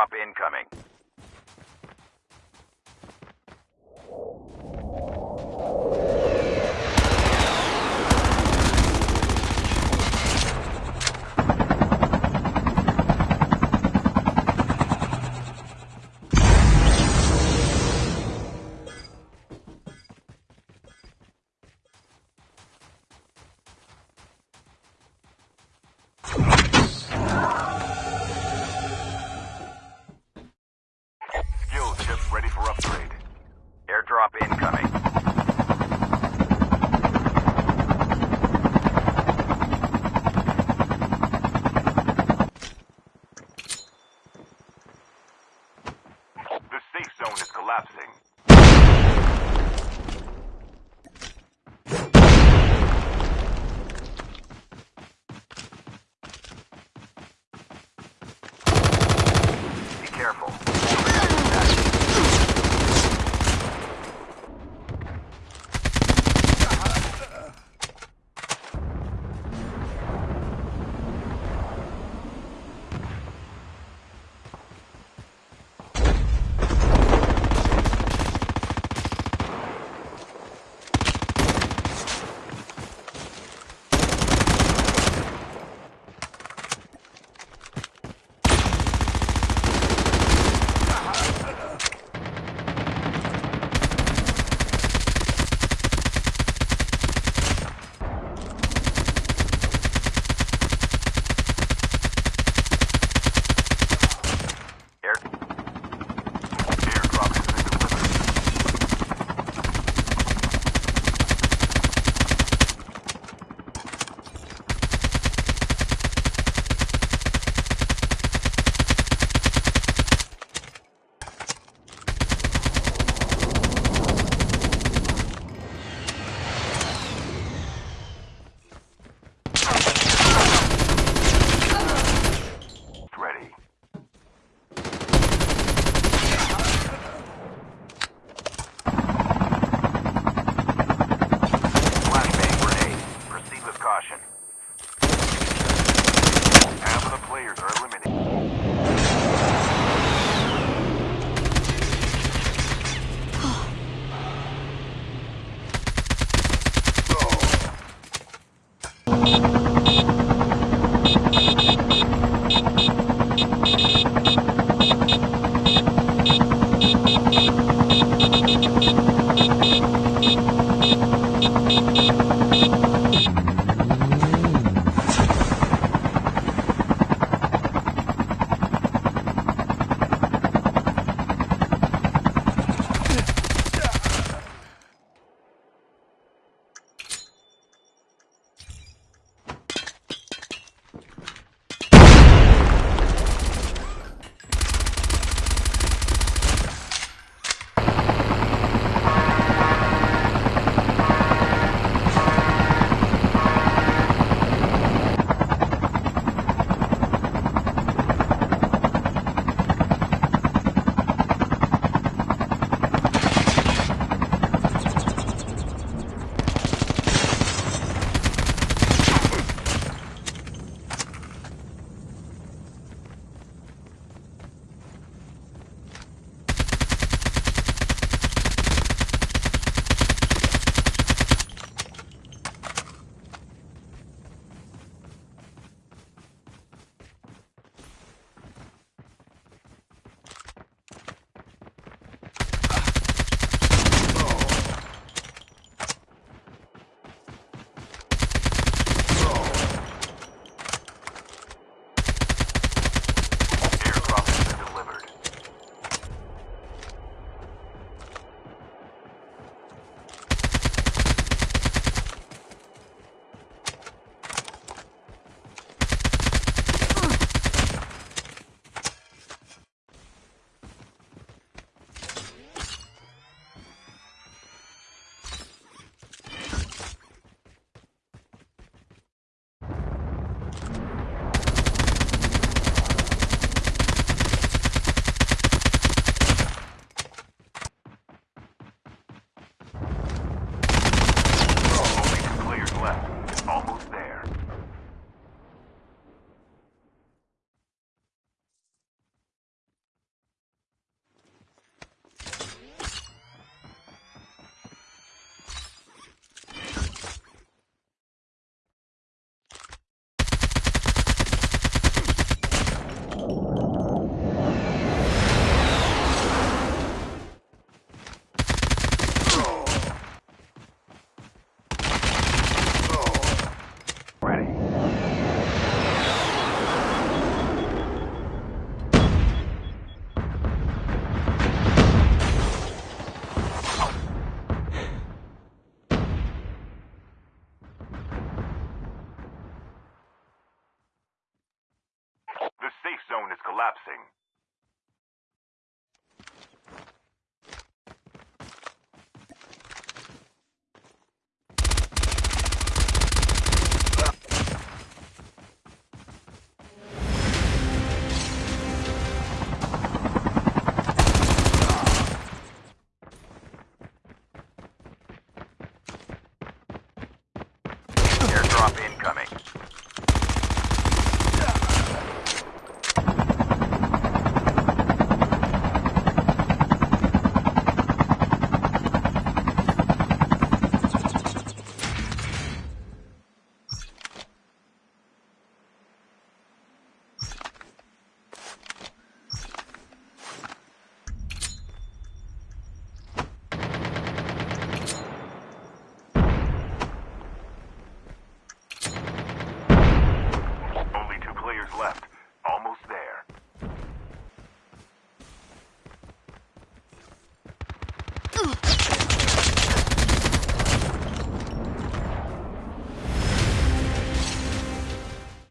drop incoming. Zone is collapsing. left.